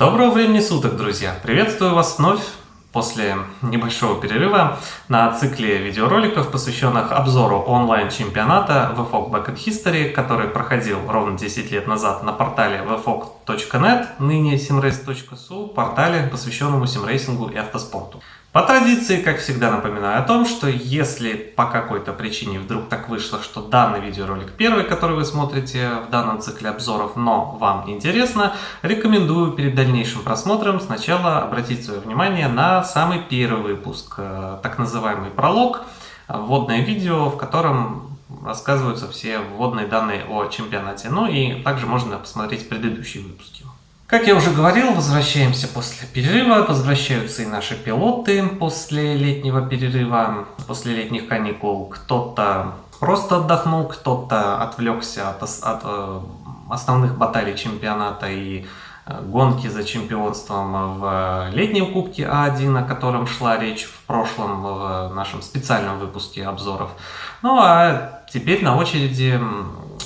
Доброго времени суток, друзья! Приветствую вас вновь после небольшого перерыва на цикле видеороликов, посвященных обзору онлайн-чемпионата VFOG Back History, который проходил ровно 10 лет назад на портале vfog.net, ныне simrace.su, портале, посвященному симрейсингу и автоспорту. По традиции, как всегда, напоминаю о том, что если по какой-то причине вдруг так вышло, что данный видеоролик первый, который вы смотрите в данном цикле обзоров, но вам интересно, рекомендую перед дальнейшим просмотром сначала обратить свое внимание на самый первый выпуск, э, так называемый пролог, вводное видео, в котором рассказываются все вводные данные о чемпионате. Ну и также можно посмотреть предыдущие выпуски. Как я уже говорил, возвращаемся после перерыва, возвращаются и наши пилоты после летнего перерыва, после летних каникул. Кто-то просто отдохнул, кто-то отвлекся от, от э, основных баталий чемпионата и э, гонки за чемпионством в летнем кубке А1, о котором шла речь в прошлом в нашем специальном выпуске обзоров. Ну а теперь на очереди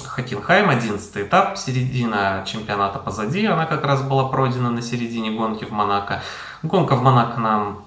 Хокенхайм, 11 этап, середина чемпионата позади, она как раз была пройдена на середине гонки в Монако. Гонка в Монако нам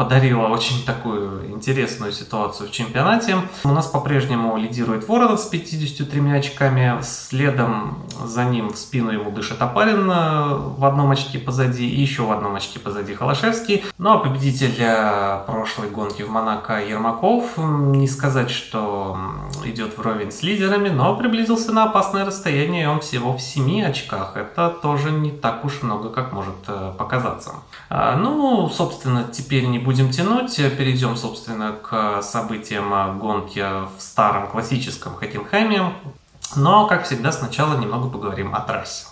подарила очень такую интересную ситуацию в чемпионате. У нас по-прежнему лидирует Воронов с 53 очками, следом за ним в спину ему дышит Апарин э, в одном очке позади и еще в одном очке позади Холошевский. Ну а победитель э, прошлой гонки в Монако Ермаков, не сказать, что идет вровень с лидерами, но приблизился на опасное расстояние, он всего в 7 очках. Это тоже не так уж много, как может э, показаться. А, ну, собственно, теперь не будем тянуть, перейдем, собственно, к событиям гонки в старом классическом Хокенхайме. Но, как всегда, сначала немного поговорим о трассе.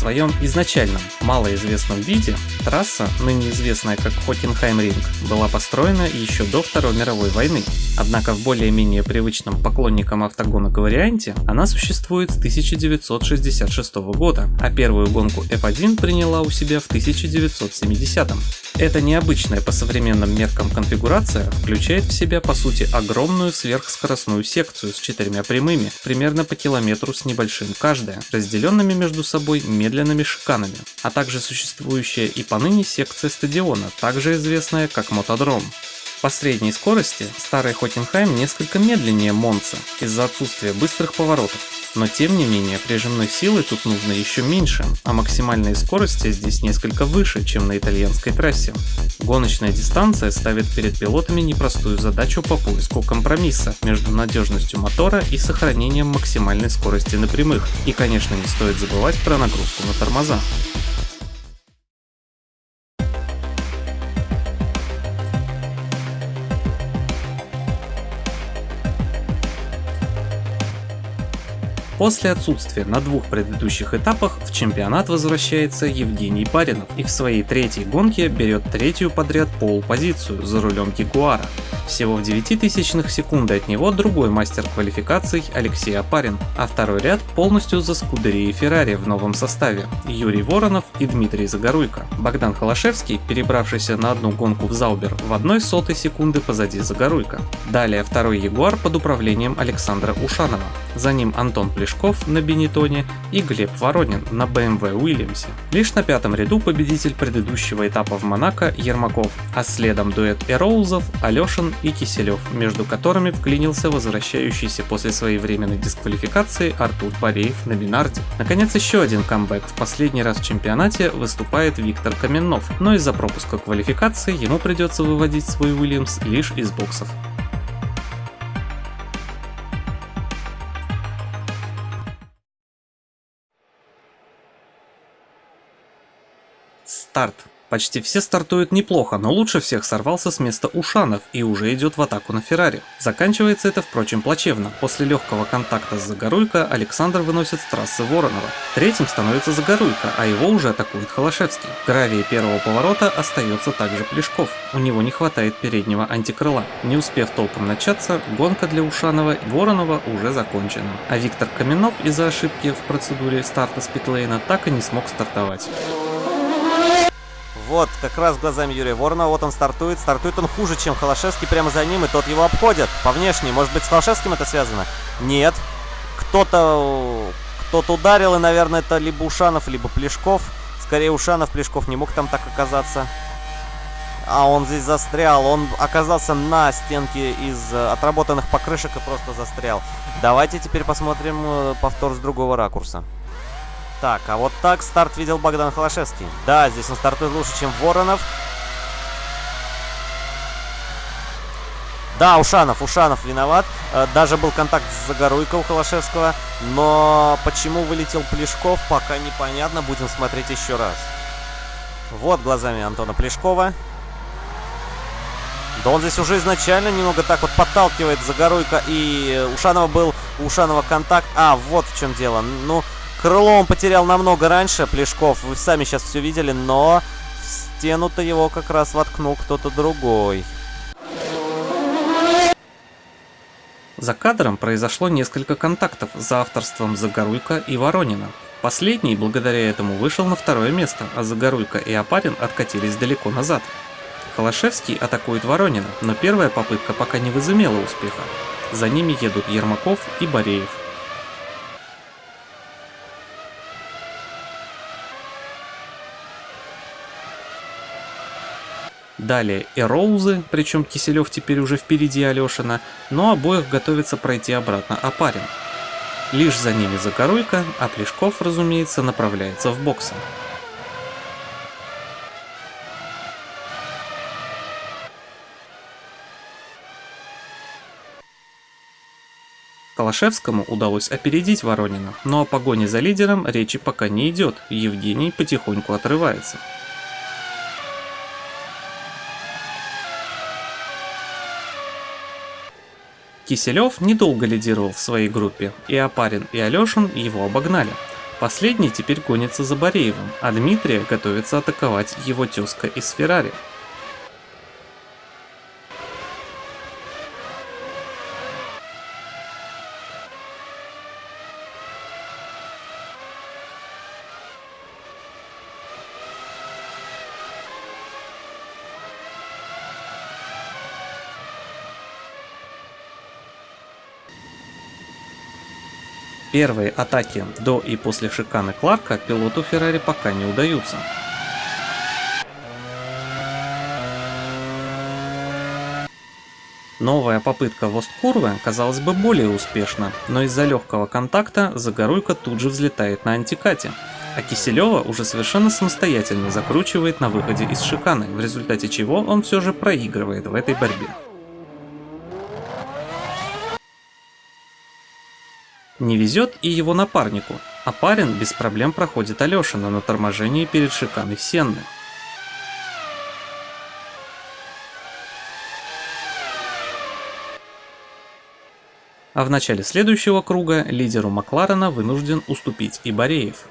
своем изначальном малоизвестном виде трасса, ныне известная как Хокенхайм-ринг, была построена еще до Второй мировой войны. Однако в более-менее привычном поклонникам автогонок варианте она существует с 1966 года, а первую гонку F1 приняла у себя в 1970 -м. Эта необычная по современным меркам конфигурация включает в себя по сути огромную сверхскоростную секцию с четырьмя прямыми, примерно по километру с небольшим каждая, разделенными между собой медленными шиканами, а также существующая и поныне секция стадиона, также известная как мотодром. По средней скорости старый Хотенхайм несколько медленнее Монца из-за отсутствия быстрых поворотов, но тем не менее прижимной силы тут нужно еще меньше, а максимальные скорости здесь несколько выше, чем на итальянской трассе. Гоночная дистанция ставит перед пилотами непростую задачу по поиску компромисса между надежностью мотора и сохранением максимальной скорости на прямых. И конечно не стоит забывать про нагрузку на тормоза. После отсутствия на двух предыдущих этапах в чемпионат возвращается Евгений Паринов и в своей третьей гонке берет третью подряд пол-позицию за рулем Кикуара. Всего в 9 тысячных секунды от него другой мастер квалификаций Алексей Апарин, а второй ряд полностью за Скудерией Феррари в новом составе Юрий Воронов и Дмитрий Загоруйко. Богдан Холошевский, перебравшийся на одну гонку в Заубер, в одной сотой секунды позади Загоруйко. Далее второй Ягуар под управлением Александра Ушанова. За ним Антон Плешков Пешков на Бенетоне и Глеб Воронин на BMW Уильямсе. Лишь на пятом ряду победитель предыдущего этапа в Монако Ермаков, а следом дуэт Эроузов, Алешин и Киселев, между которыми вклинился возвращающийся после своей временной дисквалификации Артур Бореев на Минарде. Наконец еще один камбэк, в последний раз в чемпионате выступает Виктор Каменнов, но из-за пропуска квалификации ему придется выводить свой Уильямс лишь из боксов. Старт. Почти все стартуют неплохо, но лучше всех сорвался с места Ушанов и уже идет в атаку на Феррари. Заканчивается это, впрочем, плачевно. После легкого контакта с Загоруйко Александр выносит с трассы Воронова. Третьим становится Загоруйко, а его уже атакует Холошевский. В гравии первого поворота остается также Плешков. У него не хватает переднего антикрыла. Не успев толком начаться, гонка для Ушанова и Воронова уже закончена. А Виктор Каменов из-за ошибки в процедуре старта с питлейна так и не смог стартовать. Вот, как раз глазами Юрия Воронова. Вот он стартует. Стартует он хуже, чем Холошевский прямо за ним, и тот его обходит по внешней. Может быть, с Холошевским это связано? Нет. Кто-то кто-то ударил, и, наверное, это либо Ушанов, либо Плешков. Скорее, Ушанов, Плешков не мог там так оказаться. А он здесь застрял. Он оказался на стенке из э, отработанных покрышек и просто застрял. Давайте теперь посмотрим э, повтор с другого ракурса. Так, а вот так старт видел Богдан Холошевский. Да, здесь он стартует лучше, чем Воронов. Да, Ушанов, Ушанов виноват. Э, даже был контакт с Загоруйко у Холошевского. Но почему вылетел Плешков, пока непонятно. Будем смотреть еще раз. Вот глазами Антона Плешкова. Да он здесь уже изначально немного так вот подталкивает Загоруйко. И Ушанова был, у Ушанова контакт. А, вот в чем дело. Ну, крыло он потерял намного раньше, Плешков. Вы сами сейчас все видели, но в стену-то его как раз воткнул кто-то другой. За кадром произошло несколько контактов за авторством Загоруйка и Воронина. Последний благодаря этому вышел на второе место, а Загоруйка и Апарин откатились далеко назад. Холошевский атакует Воронина, но первая попытка пока не возымела успеха. За ними едут Ермаков и Бореев. Далее Эроузы, причем Киселев теперь уже впереди Алешина, но обоих готовится пройти обратно Апарин. Лишь за ними Закоруйка, а Плешков, разумеется, направляется в боксы. Калашевскому удалось опередить Воронина, но о погоне за лидером речи пока не идет, Евгений потихоньку отрывается. Киселев недолго лидировал в своей группе, и Апарин и Алешин его обогнали. Последний теперь гонится за Бореевым, а Дмитрия готовится атаковать его тезка из Феррари. Первые атаки до и после шиканы Кларка пилоту Феррари пока не удаются. Новая попытка Восткурвы казалось бы более успешна, но из-за легкого контакта Загоруйка тут же взлетает на антикате, а Киселева уже совершенно самостоятельно закручивает на выходе из шиканы, в результате чего он все же проигрывает в этой борьбе. Не везет и его напарнику, а парень без проблем проходит Алешина на торможении перед шиканой Сенны. А в начале следующего круга лидеру Макларена вынужден уступить и Бореев.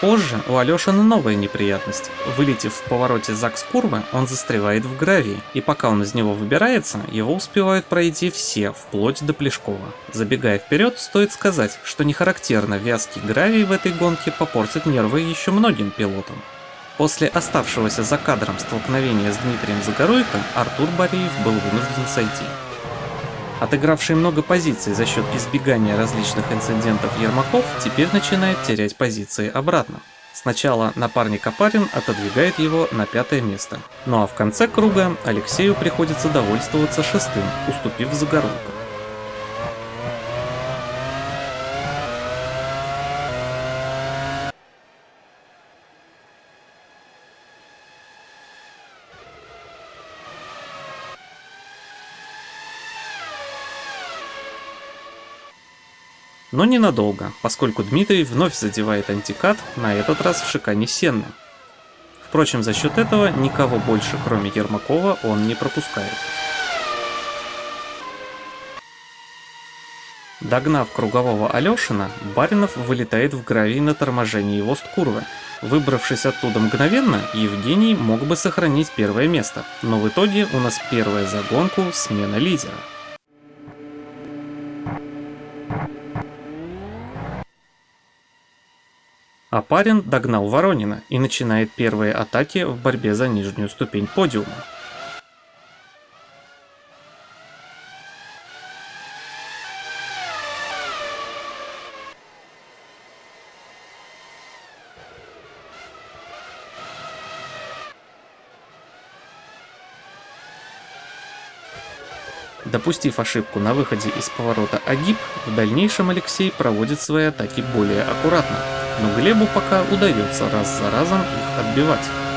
Позже у Алешина новая неприятность. Вылетев в повороте ЗАГС-курвы, он застревает в гравии, и пока он из него выбирается, его успевают пройти все, вплоть до Плешкова. Забегая вперед, стоит сказать, что не характерно вязкий гравий в этой гонке попортит нервы еще многим пилотам. После оставшегося за кадром столкновения с Дмитрием Загоруйко, Артур Бореев был вынужден сойти. Отыгравший много позиций за счет избегания различных инцидентов Ермаков теперь начинает терять позиции обратно. Сначала напарник Апарин отодвигает его на пятое место. Ну а в конце круга Алексею приходится довольствоваться шестым, уступив Загорулку. Но ненадолго, поскольку Дмитрий вновь задевает антикат, на этот раз в шикане Сенны. Впрочем, за счет этого никого больше, кроме Ермакова, он не пропускает. Догнав кругового Алешина, Баринов вылетает в гравий на торможении Вост-Курвы. Выбравшись оттуда мгновенно, Евгений мог бы сохранить первое место, но в итоге у нас первая загонку смена лидера. Апарин догнал Воронина и начинает первые атаки в борьбе за нижнюю ступень подиума. Допустив ошибку на выходе из поворота Агиб, в дальнейшем Алексей проводит свои атаки более аккуратно, но Глебу пока удается раз за разом их отбивать.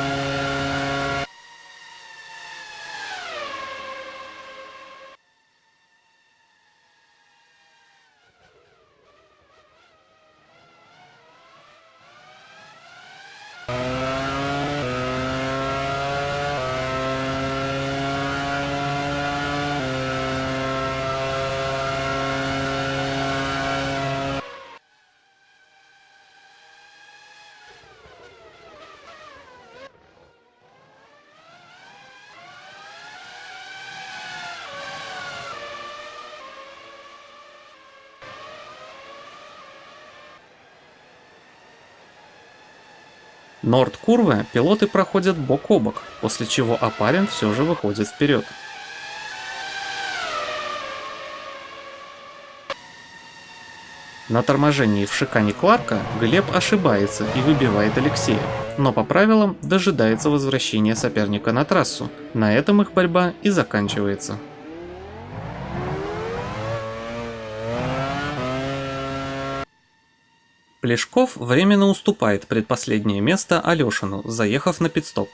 Норд-курвы пилоты проходят бок о бок, после чего Апарин все же выходит вперед. На торможении в шикане Кларка Глеб ошибается и выбивает Алексея, но по правилам дожидается возвращения соперника на трассу. На этом их борьба и заканчивается. Плешков временно уступает предпоследнее место Алешину, заехав на пидстоп.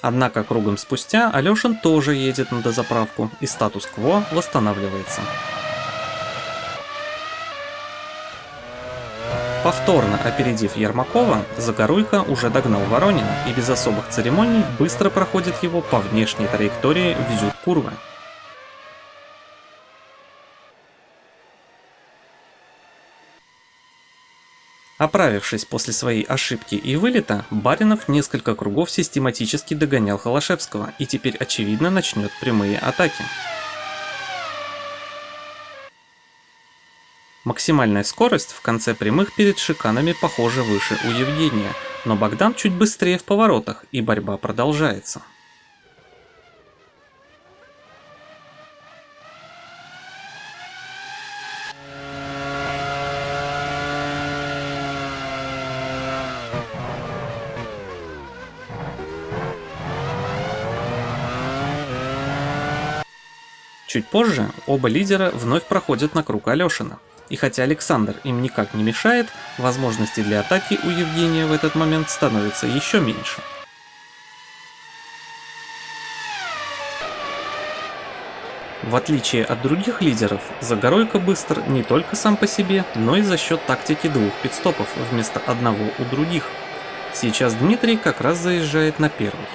Однако кругом спустя Алешин тоже едет на дозаправку и статус-кво восстанавливается. Повторно опередив Ермакова, Загоруйко уже догнал Воронина и без особых церемоний быстро проходит его по внешней траектории в зюд-курвы. Оправившись после своей ошибки и вылета, Баринов несколько кругов систематически догонял Холошевского и теперь очевидно начнет прямые атаки. Максимальная скорость в конце прямых перед шиканами похоже выше у Евгения, но Богдан чуть быстрее в поворотах и борьба продолжается. Чуть позже оба лидера вновь проходят на круг Алешина. И хотя Александр им никак не мешает, возможности для атаки у Евгения в этот момент становятся еще меньше. В отличие от других лидеров, Загоройко быстр не только сам по себе, но и за счет тактики двух пидстопов вместо одного у других. Сейчас Дмитрий как раз заезжает на первый.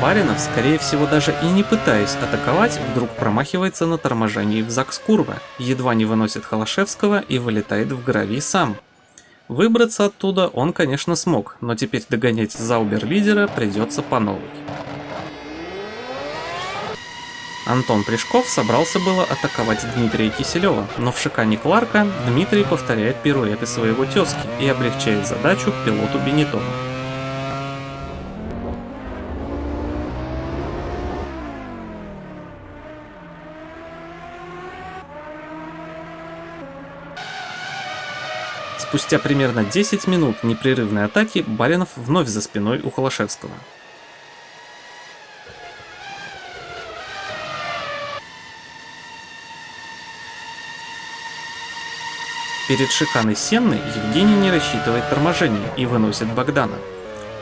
Баринов, скорее всего даже и не пытаясь атаковать, вдруг промахивается на торможении в ЗАГС Курва, едва не выносит Холошевского и вылетает в гравий сам. Выбраться оттуда он, конечно, смог, но теперь догонять Заубер-лидера придется по новой. Антон Прыжков собрался было атаковать Дмитрия Киселева, но в шикане Кларка Дмитрий повторяет пируэты своего тезки и облегчает задачу пилоту Бенетону. Спустя примерно 10 минут непрерывной атаки Баринов вновь за спиной у Холошевского. Перед шиканой Сенны Евгений не рассчитывает торможение и выносит Богдана.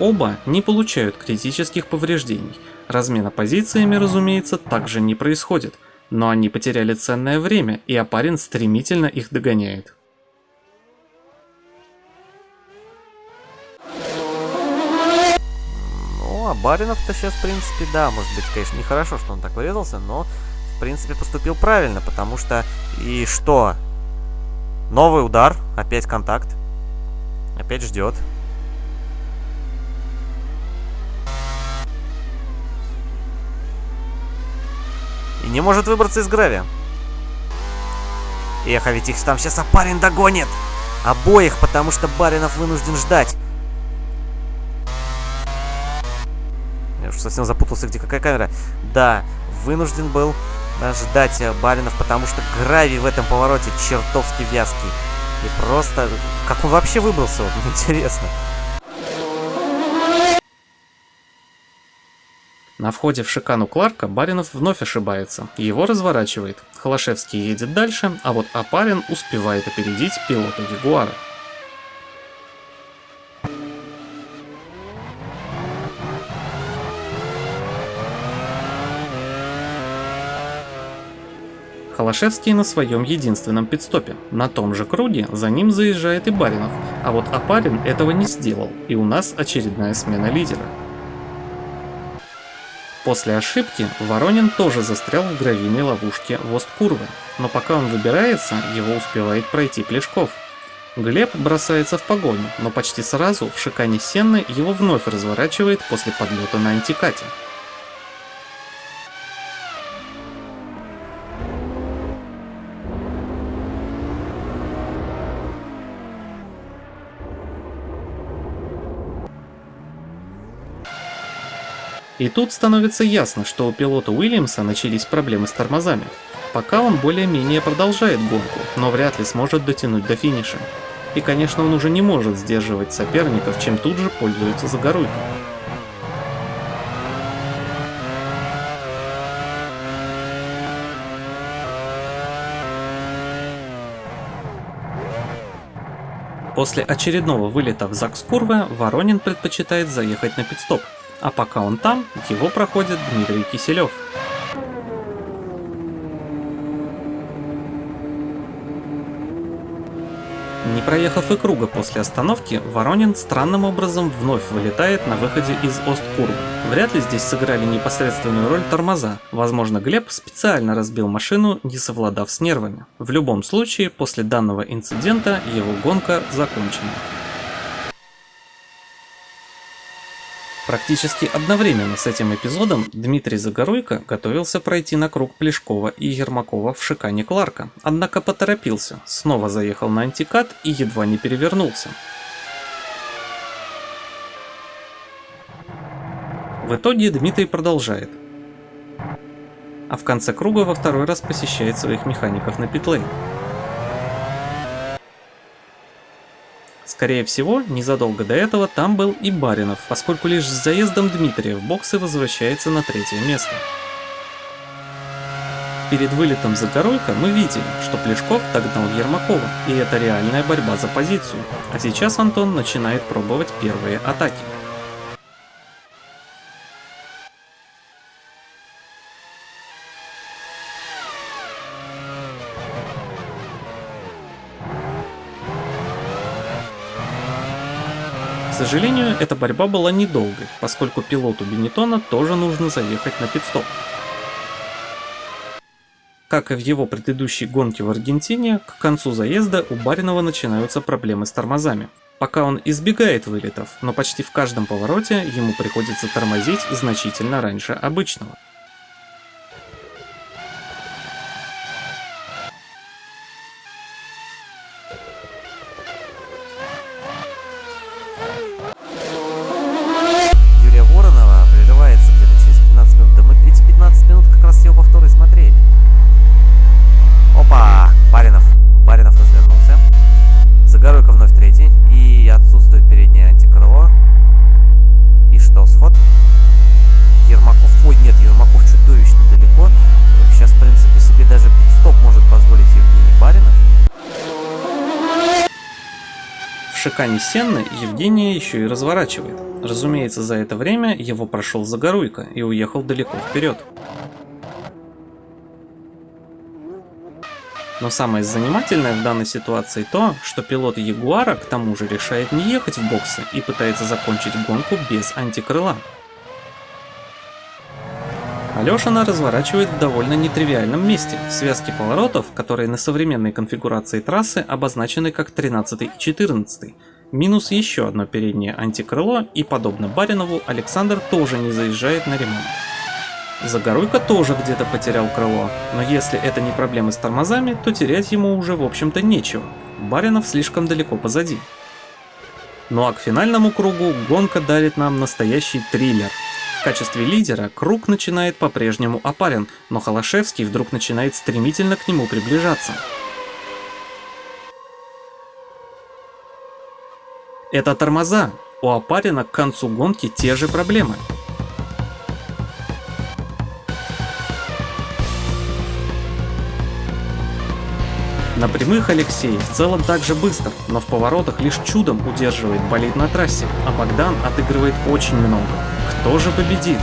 Оба не получают критических повреждений. Размена позициями, разумеется, также не происходит, но они потеряли ценное время, и Апарин стремительно их догоняет. А Баринов-то сейчас, в принципе, да, может быть, конечно, нехорошо, что он так вырезался, но, в принципе, поступил правильно, потому что... И что? Новый удар, опять контакт. Опять ждет. и не может выбраться из гравия. Эх, а ведь их там сейчас Апарин догонит! Обоих, потому что Баринов вынужден ждать. Уж совсем запутался, где какая камера. Да, вынужден был ждать э, Баринов, потому что гравий в этом повороте чертовски вязкий. И просто... Как он вообще выбрался, вот, интересно. На входе в шикану Кларка Баринов вновь ошибается, его разворачивает. Холошевский едет дальше, а вот Апарин успевает опередить пилота Ягуара. Холошевский на своем единственном пидстопе. На том же круге за ним заезжает и Баринов, а вот Апарин этого не сделал, и у нас очередная смена лидера. После ошибки Воронин тоже застрял в гравийной ловушке Вост-Курвы, но пока он выбирается, его успевает пройти Плешков. Глеб бросается в погоню, но почти сразу в шикане Сенны его вновь разворачивает после подлета на антикате. И тут становится ясно, что у пилота Уильямса начались проблемы с тормозами. Пока он более-менее продолжает гонку, но вряд ли сможет дотянуть до финиша. И конечно он уже не может сдерживать соперников, чем тут же пользуется Загоруйко. После очередного вылета в Закскурве Воронин предпочитает заехать на пидстоп, а пока он там, его проходит Дмитрий Киселев. Не проехав и круга после остановки, Воронин странным образом вновь вылетает на выходе из Осткурбы. Вряд ли здесь сыграли непосредственную роль тормоза. Возможно, Глеб специально разбил машину, не совладав с нервами. В любом случае, после данного инцидента его гонка закончена. Практически одновременно с этим эпизодом Дмитрий Загоруйко готовился пройти на круг Плешкова и Ермакова в шикане Кларка, однако поторопился, снова заехал на антикат и едва не перевернулся. В итоге Дмитрий продолжает. А в конце круга во второй раз посещает своих механиков на питлейн. Скорее всего, незадолго до этого там был и Баринов, поскольку лишь с заездом Дмитрия в боксы возвращается на третье место. Перед вылетом за Горойко мы видели, что Плешков догнал Ермакова, и это реальная борьба за позицию, а сейчас Антон начинает пробовать первые атаки. Сожалению, эта борьба была недолгой, поскольку пилоту Бенетона тоже нужно заехать на пидстоп. Как и в его предыдущей гонке в Аргентине, к концу заезда у Баринова начинаются проблемы с тормозами. Пока он избегает вылетов, но почти в каждом повороте ему приходится тормозить значительно раньше обычного. Шикане Сенны Евгения еще и разворачивает. Разумеется, за это время его прошел Загоруйко и уехал далеко вперед. Но самое занимательное в данной ситуации то, что пилот Ягуара к тому же решает не ехать в боксы и пытается закончить гонку без антикрыла. Алешина разворачивает в довольно нетривиальном месте, в связке поворотов, которые на современной конфигурации трассы обозначены как 13 и 14. Минус еще одно переднее антикрыло и, подобно Баринову, Александр тоже не заезжает на ремонт. Загоруйка тоже где-то потерял крыло, но если это не проблемы с тормозами, то терять ему уже в общем-то нечего. Баринов слишком далеко позади. Ну а к финальному кругу гонка дарит нам настоящий триллер. В качестве лидера круг начинает по-прежнему опарен, но Холошевский вдруг начинает стремительно к нему приближаться. Это тормоза. У Опарина к концу гонки те же проблемы. На прямых Алексей в целом также быстр, но в поворотах лишь чудом удерживает болид на трассе, а Богдан отыгрывает очень много. Кто же победит?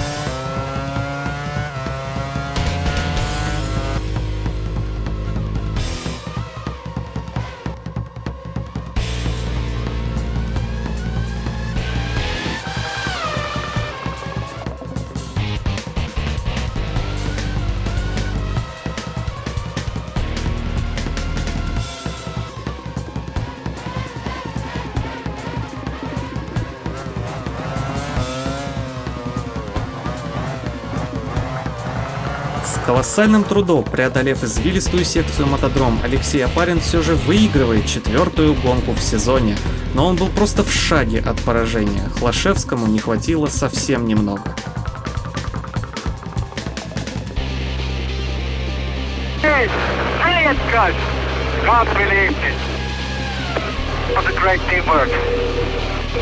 Колоссальным трудом, преодолев извилистую секцию мотодром, Алексей Апарин все же выигрывает четвертую гонку в сезоне. Но он был просто в шаге от поражения. Хлашевскому не хватило совсем немного.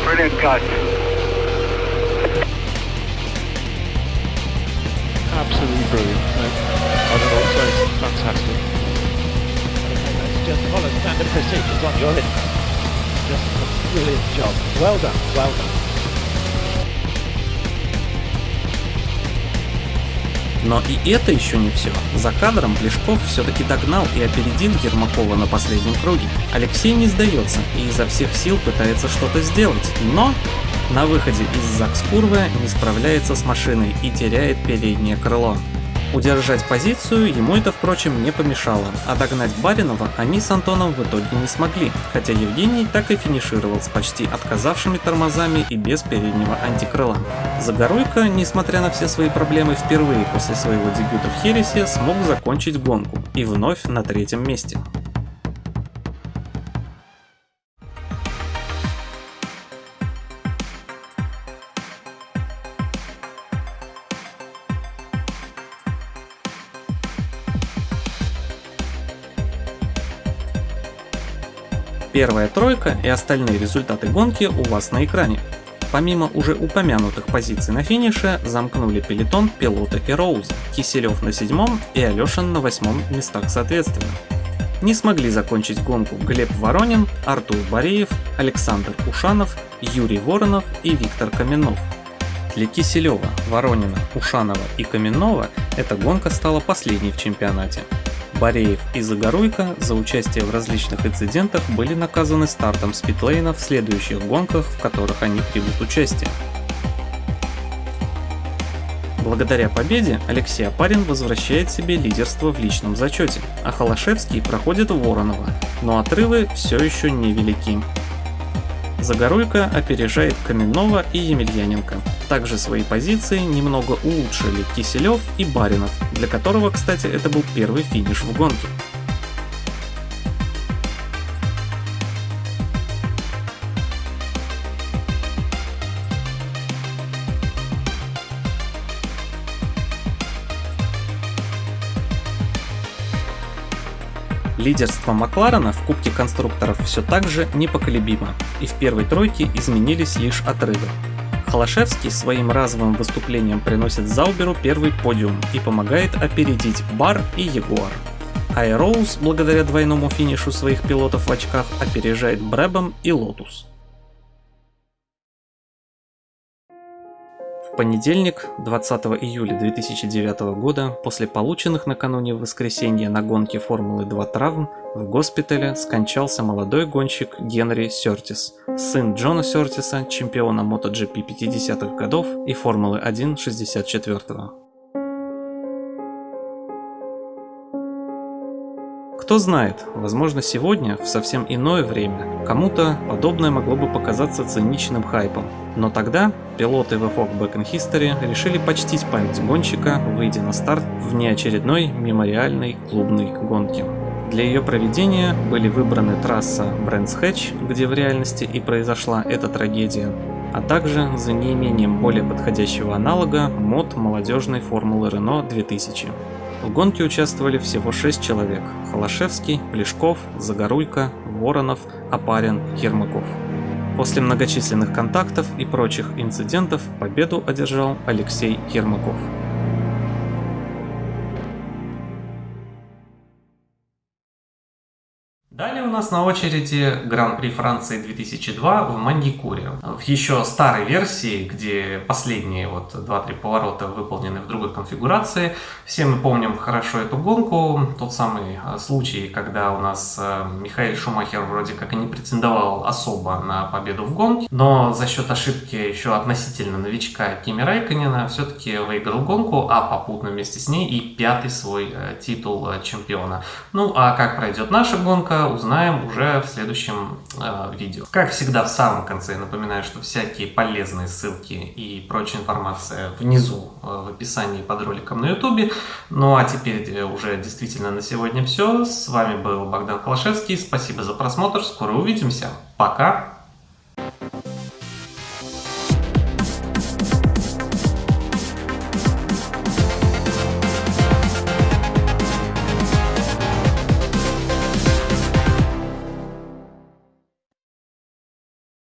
Brilliant cut. Absolutely brilliant. No, I don't know what to say. Fantastic. That's just follow standard procedures on your list. Just a brilliant job. Well done, well done. Но и это еще не все. За кадром Плешков все-таки догнал и опередил Ермакова на последнем круге. Алексей не сдается и изо всех сил пытается что-то сделать, но на выходе из Закскурвы не справляется с машиной и теряет переднее крыло. Удержать позицию ему это, впрочем, не помешало, а догнать Баринова они с Антоном в итоге не смогли, хотя Евгений так и финишировал с почти отказавшими тормозами и без переднего антикрыла. Загоруйко, несмотря на все свои проблемы, впервые после своего дебюта в Хересе смог закончить гонку и вновь на третьем месте. Первая тройка и остальные результаты гонки у вас на экране. Помимо уже упомянутых позиций на финише, замкнули пелетон пилота и Роуза, Киселев на седьмом и Алешин на восьмом местах соответственно. Не смогли закончить гонку Глеб Воронин, Артур Бореев, Александр Ушанов, Юрий Воронов и Виктор Каменов. Для Киселева, Воронина, Ушанова и Каменова эта гонка стала последней в чемпионате. Бореев и Загоруйко за участие в различных инцидентах были наказаны стартом спидлейна в следующих гонках, в которых они примут участие. Благодаря победе Алексей Апарин возвращает себе лидерство в личном зачете, а Холошевский проходит Воронова, но отрывы все еще невелики. Загоруйко опережает Каменного и Емельяненко. Также свои позиции немного улучшили Киселев и Баринов, для которого, кстати, это был первый финиш в гонке. Лидерство Макларена в Кубке конструкторов все так же непоколебимо, и в первой тройке изменились лишь отрывы. Холошевский своим разовым выступлением приносит Зауберу первый подиум и помогает опередить Бар и Ягуар. Эрроуз, благодаря двойному финишу своих пилотов в очках, опережает Брэбэм и Лотус. Понедельник, 20 июля 2009 года, после полученных накануне в воскресенье на гонке Формулы 2 травм, в госпитале скончался молодой гонщик Генри Сёртис, сын Джона Сёртиса, чемпиона MotoGP 50-х годов и Формулы 1 64-го. Кто знает, возможно сегодня, в совсем иное время, кому-то подобное могло бы показаться циничным хайпом. Но тогда пилоты VFOG Back in History решили почтить память гонщика, выйдя на старт в неочередной мемориальной клубной гонке. Для ее проведения были выбраны трасса Брэнс Хэтч, где в реальности и произошла эта трагедия, а также за неимением более подходящего аналога мод молодежной формулы Renault 2000. В гонке участвовали всего 6 человек – Холошевский, Плешков, Загорулько, Воронов, Апарин, Ермаков. После многочисленных контактов и прочих инцидентов победу одержал Алексей Ермаков. Нас на очереди Гран-при Франции 2002 в Мандикуре. В еще старой версии, где последние вот 2-3 поворота выполнены в другой конфигурации. Все мы помним хорошо эту гонку. Тот самый э, случай, когда у нас э, Михаил Шумахер вроде как и не претендовал особо на победу в гонке, но за счет ошибки еще относительно новичка Кими Райконена все-таки выиграл гонку, а попутно вместе с ней и пятый свой э, титул чемпиона. Ну а как пройдет наша гонка, узнаем уже в следующем э, видео. Как всегда в самом конце напоминаю, что всякие полезные ссылки и прочая информация внизу э, в описании под роликом на ютубе. Ну а теперь уже действительно на сегодня все. С вами был Богдан Холошевский. Спасибо за просмотр. Скоро увидимся. Пока.